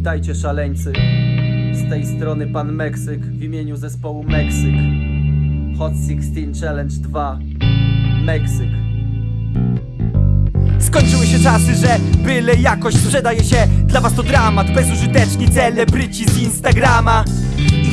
Witajcie szaleńcy. Z tej strony pan Meksyk w imieniu zespołu Meksyk. Hot 16 Challenge 2. Meksyk. Skończyły się czasy, że byle jakoś sprzedaje się Dla was to dramat, bezużyteczni celebryci z Instagrama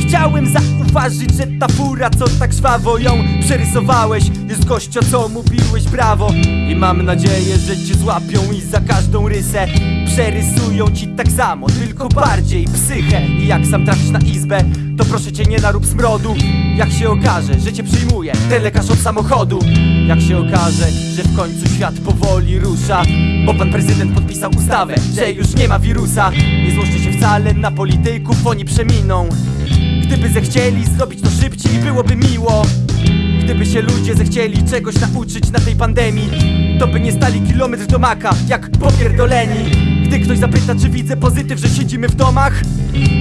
chciałem zauważyć, że ta fura, co tak żwawo ją przerysowałeś Jest gościa, co mówiłeś brawo. I mam nadzieję, że cię złapią i za każdą rysę Przerysują ci tak samo, tylko bardziej psychę. I jak sam trafisz na izbę, to proszę cię nie narób smrodu. Jak się okaże, że cię przyjmuje ten lekarz od samochodu. Jak się okaże, że w końcu świat powoli rusza Bo pan prezydent podpisał ustawę, że już nie ma wirusa. Nie złożcie się wcale na polityków, oni przeminą Gdyby zechcieli zrobić to szybciej, byłoby miło. Gdyby się ludzie zechcieli czegoś nauczyć na tej pandemii To by nie stali kilometr do maka, jak popierdoleni Gdy ktoś zapyta, czy widzę pozytyw, że siedzimy w domach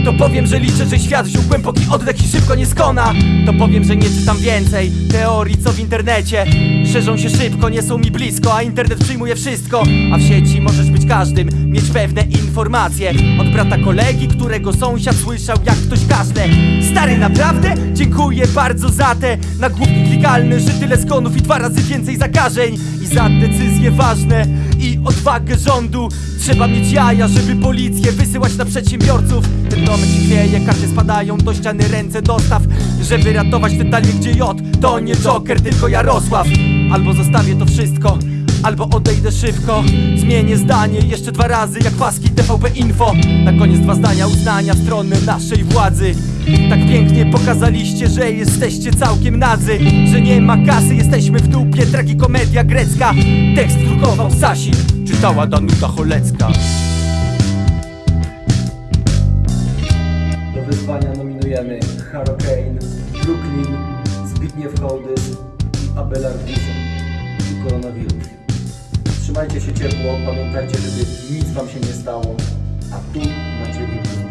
To powiem, że liczę, że świat wziął głęboki oddech i szybko nie skona. To powiem, że nie czytam więcej teorii, co w internecie. Szerzą się szybko, nie są mi blisko, a internet przyjmuje wszystko. A w sieci możesz być każdym, mieć pewne informacje. Od brata kolegi, którego sąsiad słyszał, jak ktoś kaszle Stary, naprawdę? Dziękuję bardzo za te nagłówki klikalne Że tyle skonów i dwa razy więcej zakażeń. I za decyzje ważne i odwagę rządu. Trzeba mieć jaja, żeby policję wysyłać na przedsiębiorców. Ten się chwieje, karty spadają do ściany ręce dostaw. Żeby ratować te talie gdzie J To nie Joker, tylko Jarosław. Albo zostawię to wszystko Albo odejdę szybko. Zmienię zdanie jeszcze dwa razy jak paski TVP Info. Na koniec dwa zdania uznania w stronę naszej władzy Tak pięknie pokazaliście, że jesteście całkiem nadzy Że nie ma kasy, jesteśmy w dupie Tragikomedia grecka Tekst drukował Sasin Czytała Danuta Cholecka Do wyzwania nominujemy Hurricane, Brooklyn, Zbigniew Hołdys i Abelard Wilson i koronawirus. Trzymajcie się ciepło, pamiętajcie, żeby nic wam się nie stało, a tu macie zbiórki.